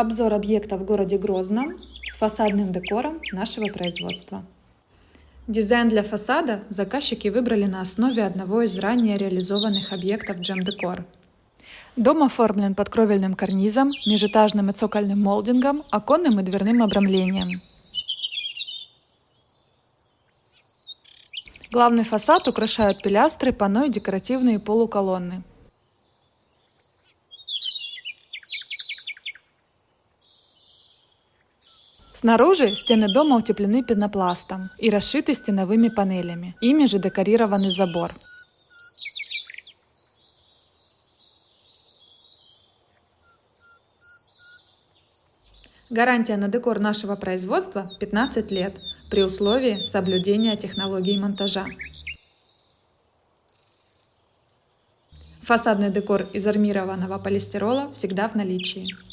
Обзор объекта в городе Грозном с фасадным декором нашего производства. Дизайн для фасада заказчики выбрали на основе одного из ранее реализованных объектов Gem Decor. Дом оформлен под кровельным карнизом, межэтажным и цокольным молдингом, оконным и дверным обрамлением. Главный фасад украшают пилястры, панно и декоративные полуколонны. Снаружи стены дома утеплены пенопластом и расшиты стеновыми панелями. Ими же декорированный забор. Гарантия на декор нашего производства 15 лет при условии соблюдения технологий монтажа. Фасадный декор из армированного полистирола всегда в наличии.